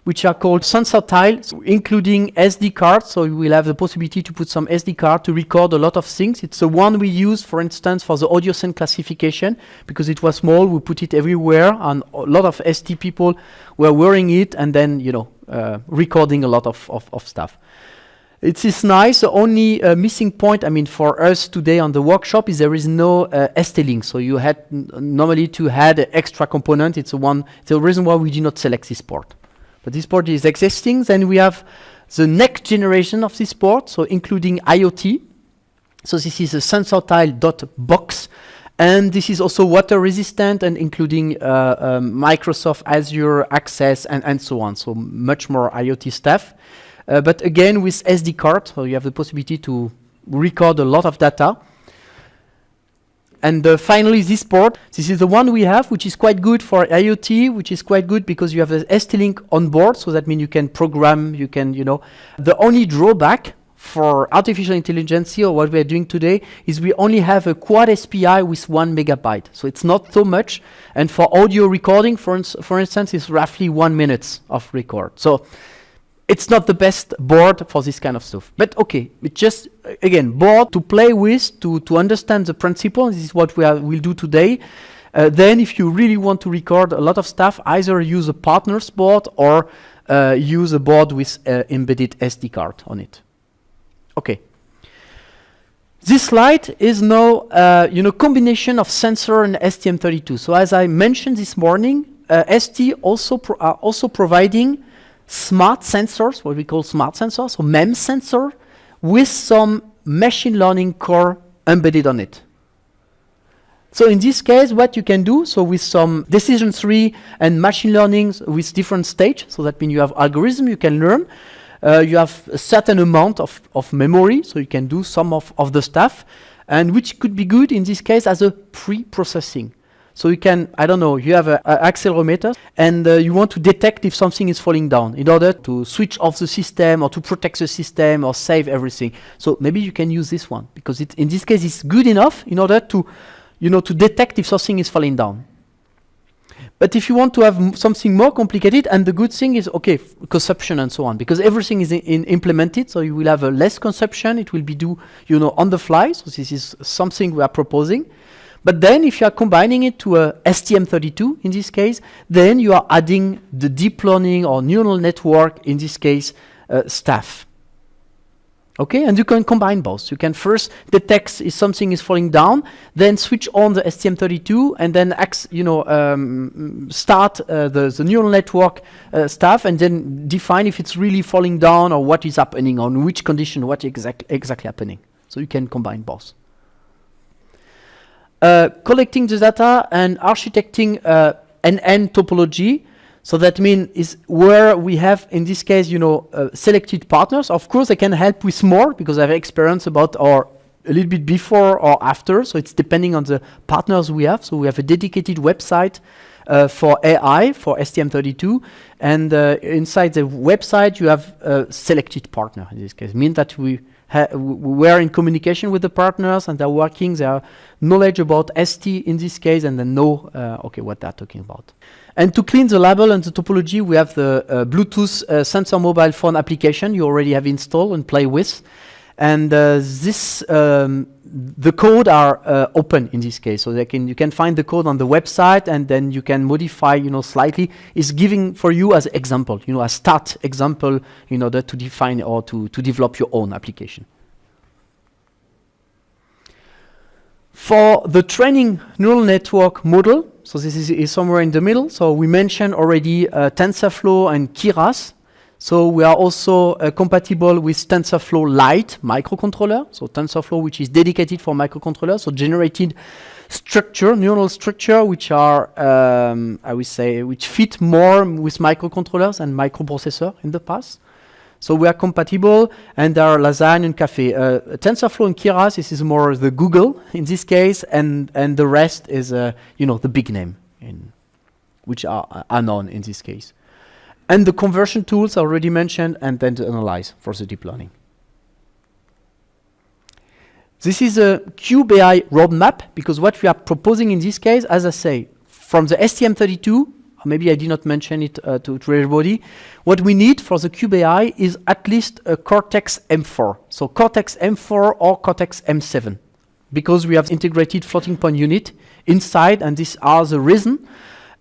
which are called sensor tiles, including SD cards. So you will have the possibility to put some SD card to record a lot of things. It's the one we use, for instance, for the audio scene classification, because it was small, we put it everywhere, and a lot of ST people were wearing it, and then, you know, uh, recording a lot of, of, of stuff. It is nice. The only uh, missing point, I mean, for us today on the workshop is there is no uh, ST-Link. So you had normally to add an extra component. It's one. It's the reason why we did not select this port. But this port is existing. Then we have the next generation of this port, so including IoT. So this is a sensor tile dot box, and this is also water resistant and including uh, um, Microsoft Azure access and, and so on. So much more IoT stuff. Uh, but again, with SD card, so you have the possibility to record a lot of data. And uh, finally, this port, this is the one we have, which is quite good for IoT, which is quite good because you have the ST-Link on board, so that means you can program, you can, you know. The only drawback for artificial intelligence or what we are doing today is we only have a quad SPI with one megabyte. So it's not so much. And for audio recording, for, ins for instance, it's roughly one minute of record. So it's not the best board for this kind of stuff. But okay, it's just, again, board to play with, to, to understand the principle. This is what we will do today. Uh, then if you really want to record a lot of stuff, either use a partner's board or uh, use a board with uh, embedded SD card on it. Okay. This slide is now, uh, you know, combination of sensor and STM32. So as I mentioned this morning, uh, ST also pro are also providing smart sensors, what we call smart sensors, so MEM sensor, with some machine learning core embedded on it. So in this case, what you can do, so with some decision tree and machine learning with different stage, so that means you have algorithm you can learn, uh, you have a certain amount of, of memory, so you can do some of, of the stuff, and which could be good in this case as a pre-processing. So you can, I don't know, you have an accelerometer and uh, you want to detect if something is falling down in order to switch off the system or to protect the system or save everything. So maybe you can use this one because it, in this case it's good enough in order to, you know, to detect if something is falling down. But if you want to have something more complicated, and the good thing is, okay, consumption and so on, because everything is implemented, so you will have a less consumption, it will be do, you know, on the fly, so this is something we are proposing. But then if you are combining it to a STM32 in this case, then you are adding the deep learning or neural network, in this case, uh, staff. Okay, and you can combine both. You can first detect if something is falling down, then switch on the STM32, and then you know um, start uh, the the neural network uh, stuff, and then define if it's really falling down or what is happening on which condition, what exact exactly happening. So you can combine both. Uh, collecting the data and architecting uh, NN topology so that means is where we have, in this case, you know, uh, selected partners. Of course, I can help with more because I have experience about or a little bit before or after. So it's depending on the partners we have. So we have a dedicated website uh, for AI for STM32, and uh, inside the website you have a selected partner. In this case, mean that we we are in communication with the partners and they're working. Have knowledge about ST in this case, and they know uh, okay what they're talking about. And to clean the label and the topology, we have the uh, Bluetooth uh, sensor mobile phone application you already have installed and play with. And uh, this, um, the code are uh, open in this case, so they can you can find the code on the website, and then you can modify, you know, slightly. It's giving for you as example, you know, a start example in order to define or to to develop your own application. For the training neural network model, so this is, is somewhere in the middle. So we mentioned already uh, TensorFlow and Keras. So we are also uh, compatible with TensorFlow Lite microcontroller. So TensorFlow, which is dedicated for microcontrollers, so generated structure, neural structure, which are, um, I would say, which fit more with microcontrollers and microprocessor in the past. So we are compatible, and there are Lasagne and Caffe. Uh, TensorFlow and Keras, this is more the Google in this case, and and the rest is, uh, you know, the big name, in which are, are known in this case. And the conversion tools already mentioned, and then to analyze for the deep learning. This is a Cube AI roadmap, because what we are proposing in this case, as I say, from the STM32 maybe I did not mention it uh, to, to, everybody. What we need for the Cube AI is at least a Cortex M4. So Cortex M4 or Cortex M7. Because we have integrated floating point unit inside, and these are the reason.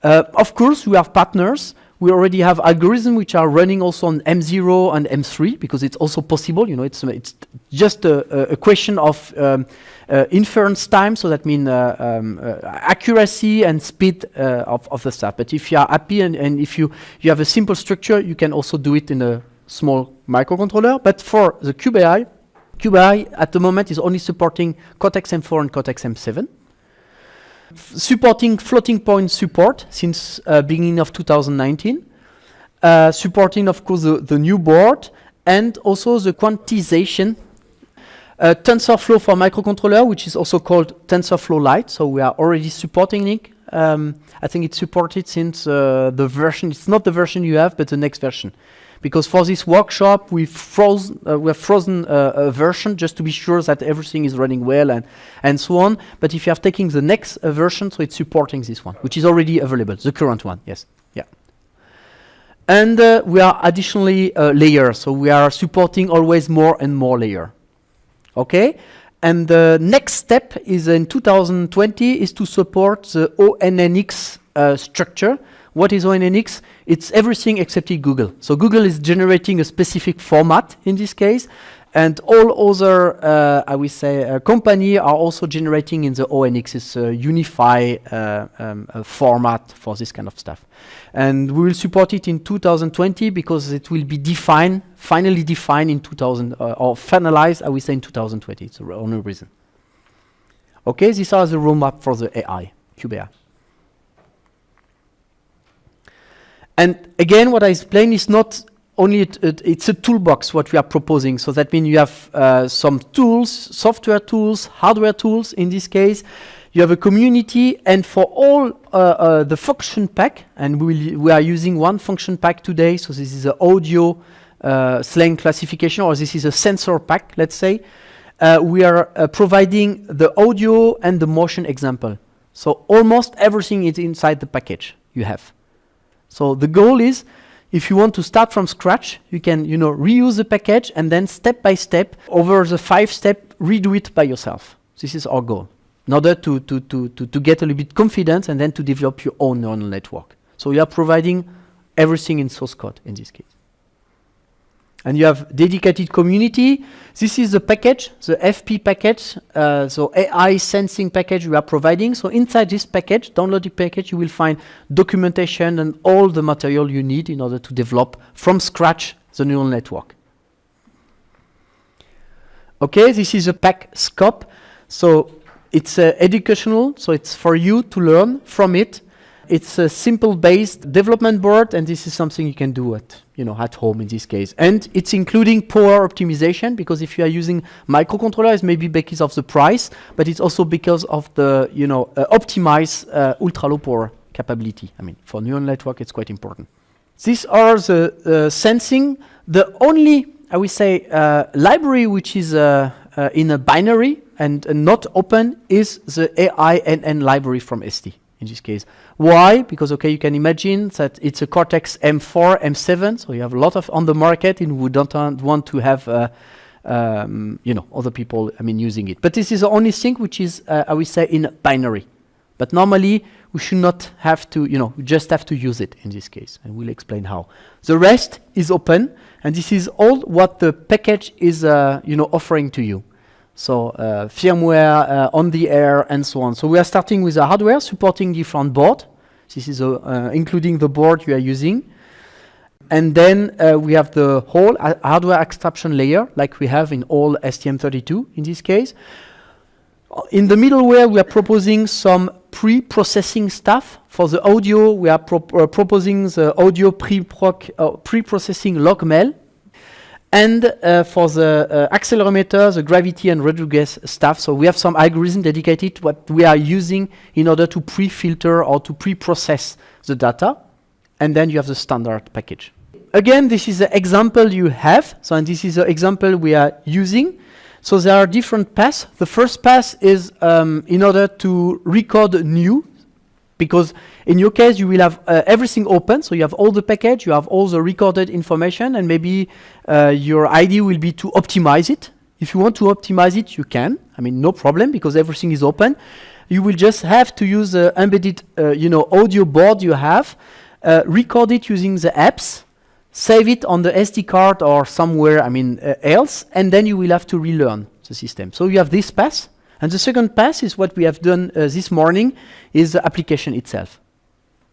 Uh, of course, we have partners. We already have algorithms which are running also on M0 and M3 because it's also possible. You know, it's it's just a, a question of um, uh, inference time, so that means uh, um, uh, accuracy and speed of, of the stuff. But if you are happy and, and if you, you have a simple structure, you can also do it in a small microcontroller. But for the Cube AI, QBI at the moment is only supporting Cortex M4 and Cortex M7. F supporting floating point support since uh, beginning of 2019. Uh, supporting, of course, the, the new board and also the quantization uh, TensorFlow for microcontroller, which is also called TensorFlow Lite. So we are already supporting it. Um, I think it's supported since uh, the version, it's not the version you have, but the next version. Because for this workshop, we've frozen, uh, we have frozen uh, a version just to be sure that everything is running well and, and so on. But if you are taking the next uh, version, so it's supporting this one, which is already available, the current one, yes. Yeah. And uh, we are additionally layers, so we are supporting always more and more layer. Okay, and the next step is in 2020 is to support the ONNX uh, structure. What is ONNX? It's everything except Google. So Google is generating a specific format in this case, and all other, uh, I would say, uh, company are also generating in the ONNX is a unified uh, um, format for this kind of stuff. And we will support it in 2020 because it will be defined, finally defined in 2000, uh, or finalized, I would say, in 2020. It's the only reason. Okay, these are the roadmap for the AI, Cube AI. And again, what I explained is not only it, it, it's a toolbox what we are proposing. So that means you have uh, some tools, software tools, hardware tools in this case. You have a community, and for all uh, uh, the function pack, and we, we are using one function pack today. So this is an audio uh, slang classification, or this is a sensor pack, let's say. Uh, we are uh, providing the audio and the motion example. So almost everything is inside the package you have. So the goal is if you want to start from scratch, you can you know, reuse the package and then step by step, over the five step, redo it by yourself. This is our goal. in order to, to, to, to, to get a little bit confidence and then to develop your own neural network. So you are providing everything in source code in this case. And you have dedicated community. This is the package, the FP package, uh, so AI sensing package we are providing. So inside this package, downloaded package, you will find documentation and all the material you need in order to develop from scratch the neural network. Okay, this is a pack scope. So it's uh, educational, so it's for you to learn from it. It's a simple based development board, and this is something you can do at you know at home in this case. And it's including power optimization because if you are using microcontroller, it's maybe because of the price, but it's also because of the you know uh, optimize uh, ultra low power capability. I mean, for neural network, it's quite important. These are the uh, sensing. The only I would say uh, library which is uh, uh, in a binary and not open is the AINN library from ST in this case. Why? Because okay, you can imagine that it's a Cortex M4, M7, so you have a lot of on the market, and we don't want to have, uh, um, you know, other people, I mean, using it. But this is the only thing which is, uh, I would say, in binary. But normally, we should not have to, you know, just have to use it in this case, and we'll explain how. The rest is open, and this is all what the package is, uh, you know, offering to you. So uh, firmware uh, on the air and so on. So we are starting with a hardware supporting different board. This is a, uh, including the board you are using. And then uh, we have the whole hardware abstraction layer, like we have in all STM32 in this case. In the middleware, we are proposing some pre-processing stuff. For the audio, we are pro uh, proposing the audio uh, pre-processing pre logmel and uh, for the uh, accelerometer, the gravity and Rodrigues stuff, so we have some algorithm dedicated to what we are using in order to pre-filter or to pre-process the data. And then you have the standard package. Again, this is the example you have. So and this is the example we are using. So there are different paths. The first path is um, in order to record new because in your case, you will have uh, everything open, so you have all the package, you have all the recorded information, and maybe uh, your idea will be to optimize it. If you want to optimize it, you can. I mean, no problem, because everything is open. You will just have to use the embedded, uh, you know, audio board you have, uh, record it using the apps, save it on the SD card or somewhere, I mean, uh, else, and then you will have to relearn the system. So you have this path. And the second pass is what we have done uh, this morning, is the application itself.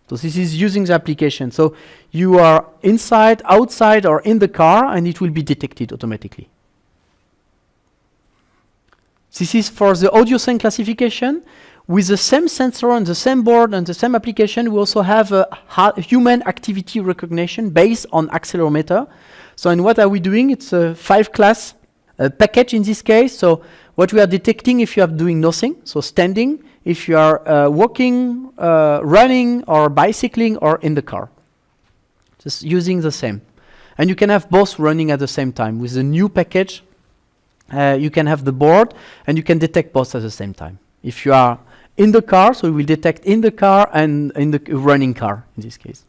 So this is using the application. So you are inside, outside, or in the car, and it will be detected automatically. This is for the audio scene classification. With the same sensor and the same board and the same application, we also have a human activity recognition based on accelerometer. So and what are we doing? It's a five class uh, package in this case. So what we are detecting if you are doing nothing, so standing, if you are uh, walking, uh, running, or bicycling, or in the car. Just using the same. And you can have both running at the same time. With the new package, uh, you can have the board, and you can detect both at the same time. If you are in the car, so it will detect in the car and in the running car, in this case.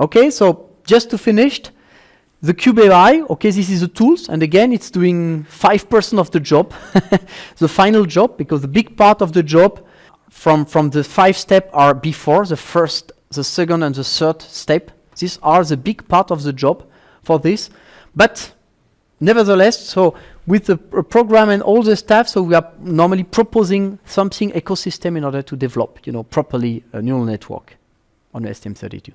Okay, so just to finish, the Cube AI, okay, this is the tools, and again, it's doing 5% of the job, the final job, because the big part of the job from, from the five step are before, the first, the second, and the third step. These are the big part of the job for this. But nevertheless, so with the pr program and all the stuff, so we are normally proposing something ecosystem in order to develop, you know, properly a neural network on STM32.